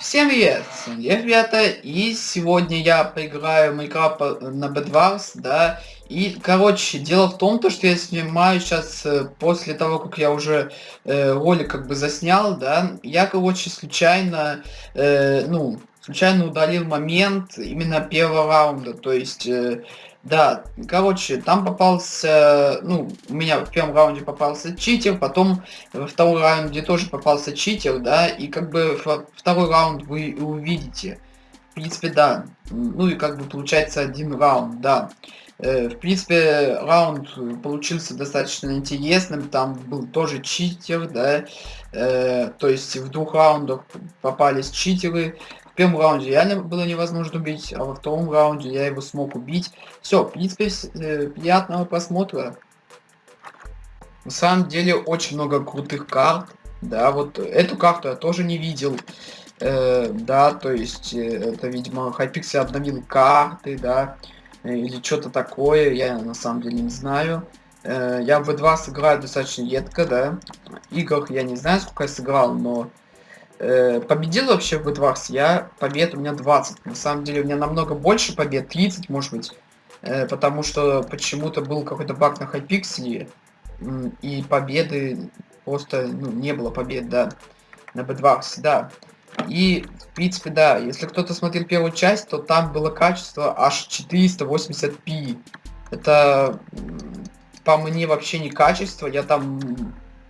Всем привет, я ребята, и сегодня я поиграю в Майнкрафт на Bedwars, да, и, короче, дело в том, то, что я снимаю сейчас э, после того, как я уже э, ролик как бы заснял, да, я, короче, случайно, э, ну, случайно удалил момент именно первого раунда, то есть... Э, да, короче, там попался, ну, у меня в первом раунде попался читер, потом во втором раунде тоже попался читер, да, и как бы второй раунд вы увидите. В принципе, да. Ну и как бы получается один раунд, да. Э, в принципе, раунд получился достаточно интересным, там был тоже читер, да, э, то есть в двух раундах попались читеры, в первом раунде реально было невозможно убить, а во втором раунде я его смог убить. Все, в принципе, э, приятного просмотра. На самом деле очень много крутых карт. Да, вот эту карту я тоже не видел. Э, да, то есть э, это, видимо, Hypixel обновил карты, да, э, или что-то такое, я на самом деле не знаю. Э, я в 2 сыграю достаточно редко, да. Игр я не знаю, сколько я сыграл, но э, победил вообще в Эдварс, я побед у меня 20. На самом деле у меня намного больше побед, 30 может быть. Э, потому что почему-то был какой-то баг на Хайпикселе, и победы просто ну, не было побед, да, на Бедварс, да. И, в принципе, да, если кто-то смотрел первую часть, то там было качество аж 480p. Это по мне вообще не качество, я там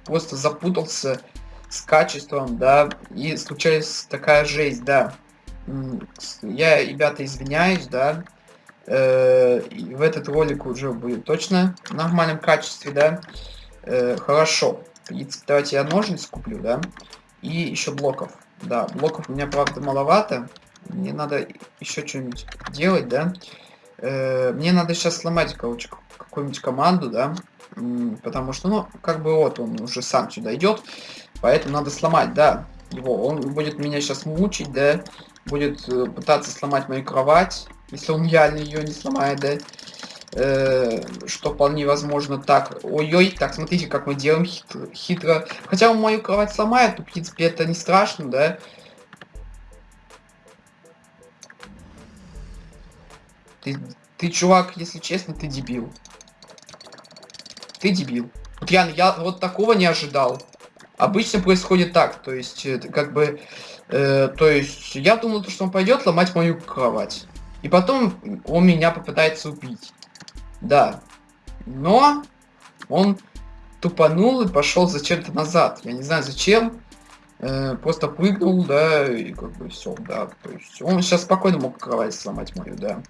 просто запутался с качеством, да, и случилась такая жесть, да. Я, ребята, извиняюсь, да. Э, в этот ролик уже будет точно в нормальном качестве, да. Э, хорошо. Давайте я ножницы куплю, да. И еще блоков. Да, блоков у меня, правда, маловато. Мне надо еще что-нибудь делать, да. Э, мне надо сейчас сломать, короче, какую-нибудь команду, да. Потому что, ну, как бы вот он уже сам сюда идет. Поэтому надо сломать, да, его. Он будет меня сейчас мучить, да, будет э, пытаться сломать мою кровать, если он реально ее не сломает, да. Э, что вполне возможно так. Ой-ой, так, смотрите, как мы делаем хитро. хитро. Хотя он мою кровать сломает, то, в принципе, это не страшно, да. Ты, ты, чувак, если честно, ты дебил. Ты дебил. Вот я, я вот такого не ожидал. Обычно происходит так, то есть, как бы, э, то есть, я думал, что он пойдет ломать мою кровать. И потом он меня попытается убить. Да. Но он тупанул и пошел зачем-то назад. Я не знаю зачем. Э, просто прыгнул, да, и как бы все, да. То есть он сейчас спокойно мог кровать сломать мою, да.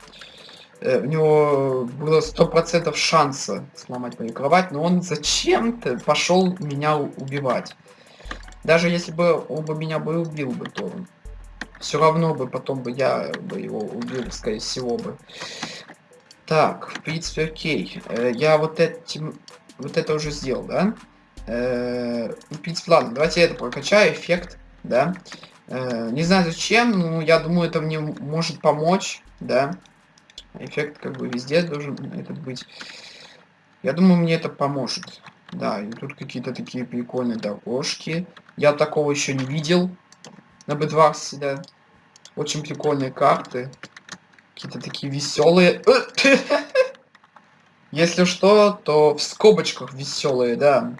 Э, у него было сто процентов шанса сломать мою кровать, но он зачем-то пошел меня убивать. Даже если бы он бы меня бы убил бы, то все равно бы потом бы я бы его убил, скорее всего бы. Так, в принципе, окей. Э, я вот этим, вот это уже сделал, да? Э, в принципе, ладно, давайте я это прокачаю, эффект, да? Не знаю зачем, но я думаю, это мне может помочь, да? Эффект как бы везде должен этот быть. Я думаю, мне это поможет. Да, и тут какие-то такие прикольные дорожки. Я такого еще не видел на Бедварсе, да. Очень прикольные карты. Какие-то такие веселые. Если что, то в скобочках веселые, да.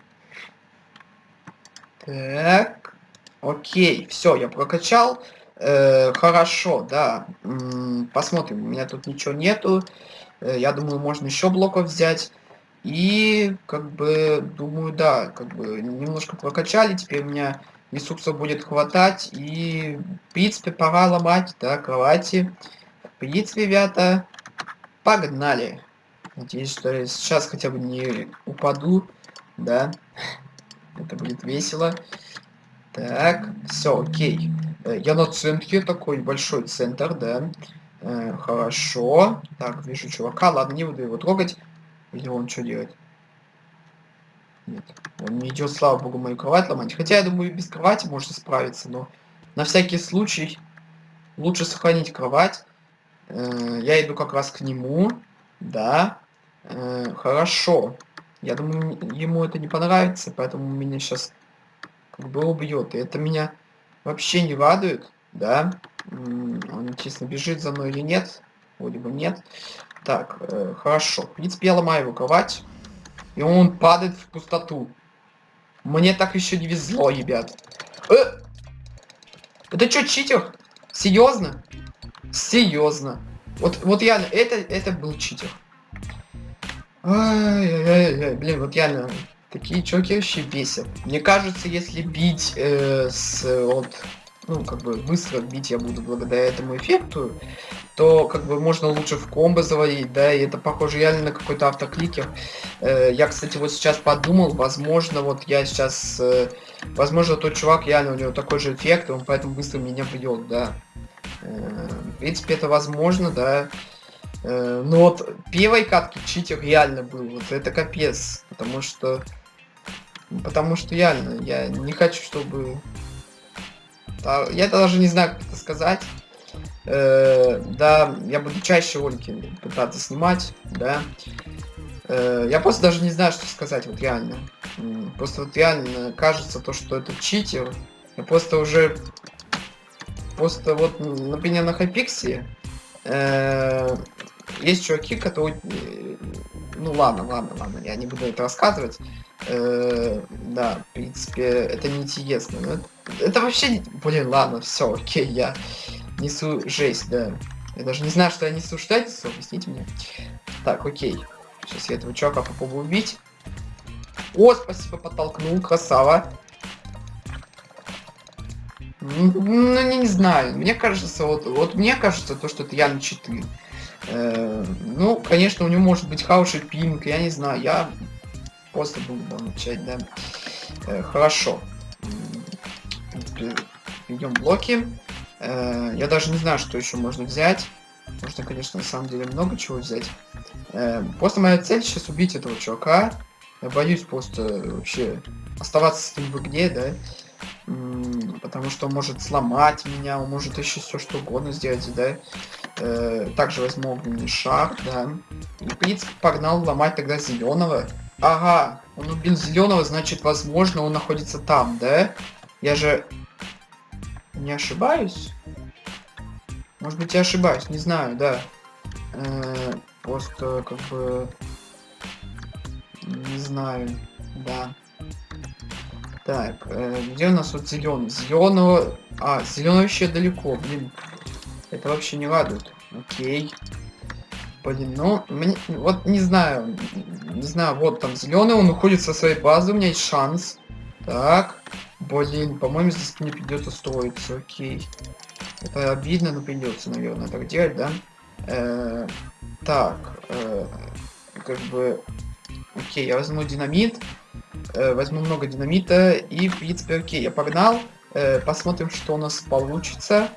Так. Окей, все, я прокачал. Э, хорошо, да. Посмотрим, у меня тут ничего нету. Э, я думаю, можно еще блоков взять. И, как бы, думаю, да, как бы, немножко прокачали. Теперь у меня ресурсов будет хватать. И, в принципе, пора ломать, да, кровати. В принципе, ребята, погнали. Надеюсь, что я сейчас хотя бы не упаду, да. Это будет весело. Так, все, окей. Э, я на центре, такой большой центр, да. Э, хорошо. Так, вижу чувака. Ладно, не буду его трогать. Или он что делает? Нет, он не идет, слава богу, мою кровать ломать. Хотя, я думаю, без кровати можно справиться, но на всякий случай лучше сохранить кровать. Э, я иду как раз к нему. Да. Э, хорошо. Я думаю, ему это не понравится, поэтому меня сейчас как бы убьет. И это меня вообще не радует. да. Он, честно, бежит за мной или нет? Вроде бы нет. Так, э, хорошо. В принципе, я ломаю его кровать. И он падает в пустоту. Мне так еще не везло, ребят. Э! Это что, читер? Серьезно? Серьезно. Вот, вот реально, это, это был читер. Ай-яй-яй, блин, вот реально, такие чуваки вообще бесят. Мне кажется, если бить э, с вот ну, как бы быстро бить я буду благодаря этому эффекту, то как бы можно лучше в комбо заводить, да, и это похоже реально на какой-то автокликер. Э, я, кстати, вот сейчас подумал, возможно, вот я сейчас, э, возможно, тот чувак реально у него такой же эффект, он поэтому быстро меня бьет, да. Э, в принципе, это возможно, да. Но вот первой катки читер реально был, вот это капец, потому что, потому что реально, я не хочу, чтобы я даже не знаю, как это сказать. Э, да, я буду чаще ролики пытаться снимать, да. Э, я просто даже не знаю, что сказать, вот реально. Просто вот реально кажется то, что это читер. Я просто уже... Просто вот, например, на Хайпиксе э, есть чуваки, которые... Э, ну ладно, ладно, ладно, я не буду это рассказывать. Э, да, в принципе, это не интересно. Но это, это вообще... Блин, ладно, все, окей, я несу жесть, да. Я даже не знаю, что я несу. Что я несу? Объясните мне. Так, окей. Сейчас я этого чувака попробую убить. О, спасибо, подтолкнул, красава. Ну, не, не знаю. Мне кажется, вот, вот мне кажется, то, что это Ян 4. Э, ну, конечно, у него может быть хороший пинг, я не знаю. Я Просто буду начать, да. Э, хорошо. Идем блоки. Э, я даже не знаю, что еще можно взять. Можно, конечно, на самом деле много чего взять. Э, просто моя цель сейчас убить этого чувака. Я боюсь просто вообще оставаться с ним в игре, да. Потому что он может сломать меня, он может еще все что угодно сделать, да. Э, также возьму шар, да. В погнал ломать тогда зеленого. Ага, он убил зеленого, значит, возможно, он находится там, да? Я же не ошибаюсь? Может быть, я ошибаюсь, не знаю, да. -э просто как бы не знаю, да. Так, э где у нас вот зеленый? Зеленого. А, зеленый вообще далеко, блин. Это вообще не радует. Окей. Блин, ну, мне, вот не знаю, не знаю, вот там зеленый, он уходит со своей базы, у меня есть шанс. Так, блин, по-моему, здесь мне придется строиться, окей. Это обидно, но придется, наверное, так делать, да? Э -э так, э как бы, окей, я возьму динамит, э возьму много динамита и, в принципе, окей, я погнал. Э посмотрим, что у нас получится.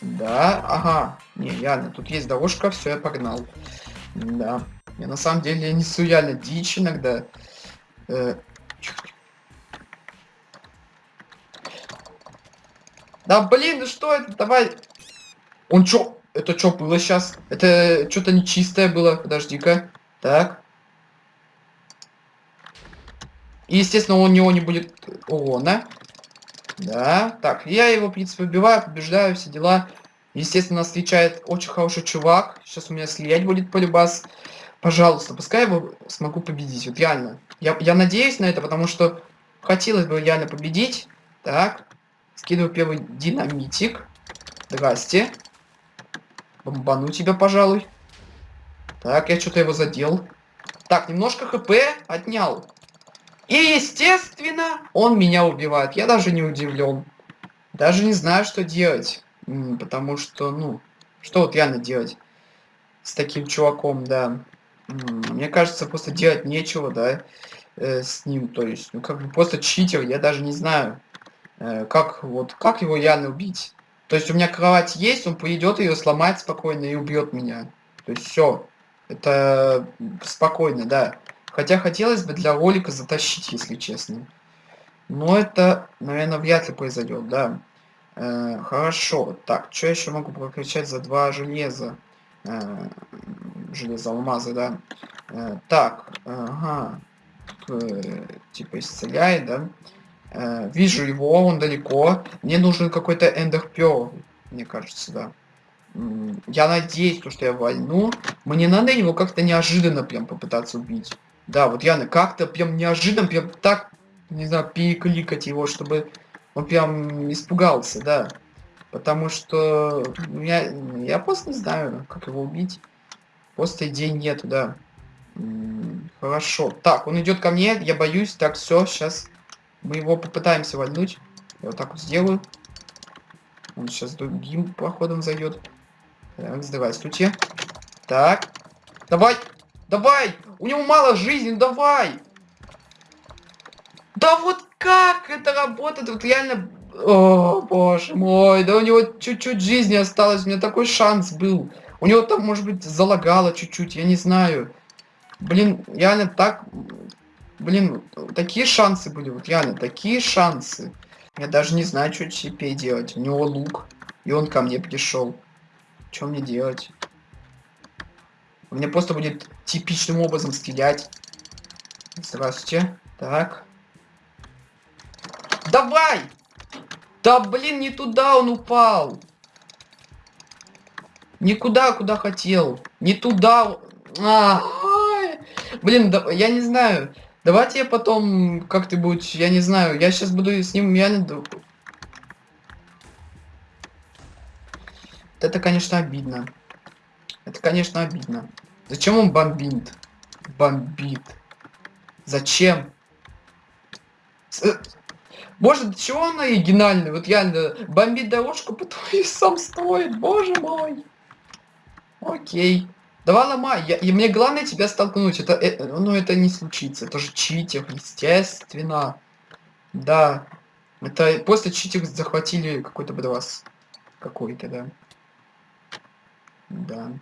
Да, ага. Не, реально, тут есть дорожка, все, я погнал. Да. Я на самом деле несу реально дичь иногда. Э... Да блин, ну что это? Давай. Он чё? Это что было сейчас? Это что-то нечистое было. Подожди-ка. Так. И, естественно, у него не будет урона. Да, так, я его, в принципе, убиваю, побеждаю, все дела. Естественно, встречает очень хороший чувак. Сейчас у меня слиять будет полюбас. Пожалуйста, пускай его смогу победить. Вот реально. Я, я надеюсь на это, потому что хотелось бы реально победить. Так. Скидываю первый динамитик. Здрасте. Бомбану тебя, пожалуй. Так, я что-то его задел. Так, немножко хп отнял. И, естественно, он меня убивает. Я даже не удивлен. Даже не знаю, что делать. Потому что, ну, что вот реально делать с таким чуваком, да. Мне кажется, просто делать нечего, да, э, с ним. То есть, ну, как бы просто читер, я даже не знаю, э, как, вот, как его реально убить. То есть, у меня кровать есть, он пойдет ее сломать спокойно и убьет меня. То есть, все. Это спокойно, да. Хотя хотелось бы для ролика затащить, если честно. Но это, наверное, вряд ли произойдет, да. Э, хорошо. Так, что еще могу прокачать за два железа? Э, железо алмаза, да. Э, так, ага. Э, типа исцеляет, да. Э, вижу его, он далеко. Мне нужен какой-то эндер мне кажется, да. Я надеюсь, что я вольну. Мне надо его как-то неожиданно прям попытаться убить. Да, вот я как-то прям неожиданно, прям так, не знаю, перекликать его, чтобы он прям испугался, да. Потому что я, я просто не знаю, как его убить. Просто идей нету, да. Хорошо. Так, он идет ко мне, я боюсь. Так, все, сейчас мы его попытаемся вольнуть. Я вот так вот сделаю. Он сейчас другим проходом зайдет. Так, здравствуйте. Так. Давай! Давай! У него мало жизни, давай! Да вот как это работает? Вот реально... О, боже мой, да у него чуть-чуть жизни осталось, у меня такой шанс был. У него там, может быть, залагало чуть-чуть, я не знаю. Блин, реально так... Блин, такие шансы были, вот реально, такие шансы. Я даже не знаю, что теперь делать. У него лук, и он ко мне пришел. Что мне делать? Мне просто будет типичным образом стрелять. Здравствуйте. Так. Давай! Да блин, не туда он упал. Никуда, куда хотел. Не туда. А, блин, да, я не знаю. Давайте я потом как-нибудь, я не знаю, я сейчас буду с ним реально... Это, конечно, обидно. Это, конечно, обидно. Зачем он бомбит? Бомбит. Зачем? Э, боже, чего он оригинальный? Вот реально, бомбит дорожку, потом и сам стоит. Боже мой. Окей. Давай ломай. Я, и мне главное тебя столкнуть. Это, это, ну, это не случится. Это же читер, естественно. Да. Это после читер захватили какой-то бедвас. Какой-то, да. Да.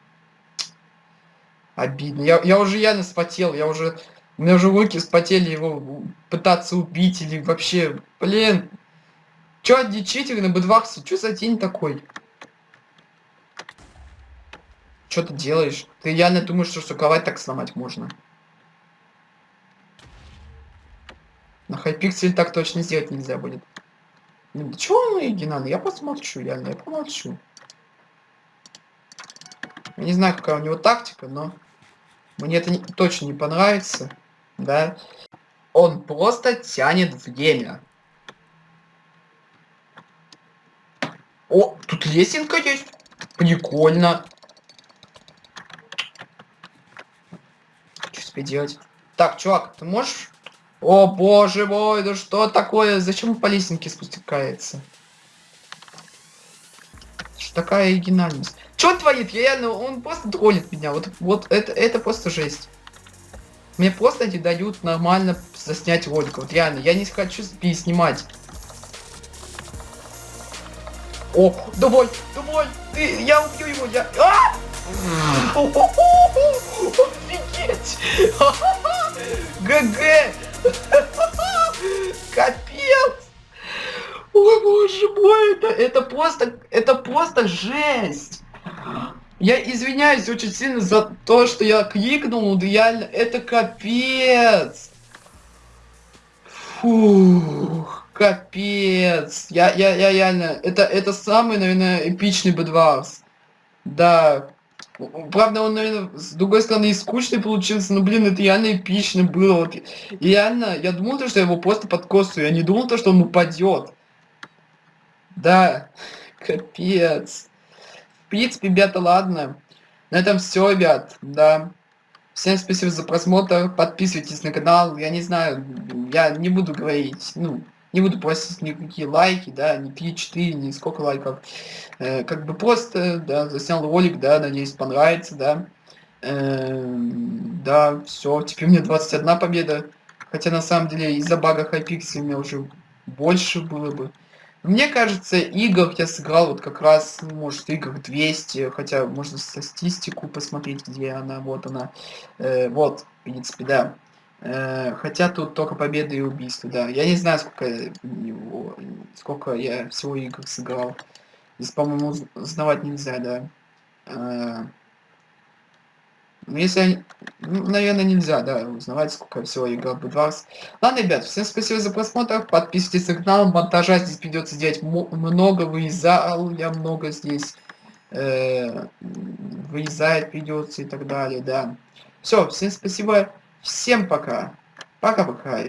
Обидно. Я, я уже явно спотел, я уже... У меня уже руки спотели его пытаться убить или вообще... Блин! Чё одни читеры на бедваксе? Чё за день такой? Что ты делаешь? Ты явно думаешь, что суковать так сломать можно? На хайпиксель так точно сделать нельзя будет. Ну, да чего он оригинальный? Я посмотрю, реально, я помолчу. Я не знаю, какая у него тактика, но мне это не, точно не понравится, да. Он просто тянет время. О, тут лесенка есть. Прикольно. Что тебе делать? Так, чувак, ты можешь... О, боже мой, да что такое? Зачем он по лесенке спускается? Что такая оригинальность? Что творит? Я реально, он просто троллит меня. Вот, вот это, это просто жесть. Мне просто не дают нормально заснять ролик. Вот реально, я не хочу переснимать. О, давай, давай, ты, я убью его, я... А! Офигеть! ГГ! Капец! Ой, боже мой, это, это просто, это просто жесть! Я извиняюсь очень сильно за то, что я кликнул, реально, это капец. Фух, капец. Я, я, я реально, это, это самый, наверное, эпичный бедварс. Да. Правда, он, наверное, с другой стороны, и скучный получился, но, блин, это реально эпично было. Вот, реально, я думал, что я его просто подкосу, я не думал, что он упадет. Да, капец принципе, ребята, ладно. На этом все, ребят, да. Всем спасибо за просмотр, подписывайтесь на канал, я не знаю, я не буду говорить, ну, не буду просить никакие лайки, да, ни 3-4, ни сколько лайков. Э, как бы просто, да, заснял ролик, да, надеюсь, понравится, да. Э, да, все, теперь мне 21 победа. Хотя на самом деле из-за бага Hypixel у меня уже больше было бы. Мне кажется, игр я сыграл вот как раз, может, игр 200, хотя можно статистику посмотреть, где она, вот она. Э, вот, в принципе, да. Э, хотя тут только победы и убийства, да. Я не знаю, сколько, его, сколько я всего игр сыграл. Здесь, по-моему, узнавать нельзя, да. Э, Ну, если они... Ну, наверное, нельзя, да, узнавать, сколько всего игр Bedwars. Ладно, ребят, всем спасибо за просмотр. Подписывайтесь на канал. Монтажа здесь придется делать много, вырезал я много здесь. Э, вырезать придется и так далее, да. Все, всем спасибо. Всем пока. Пока-пока.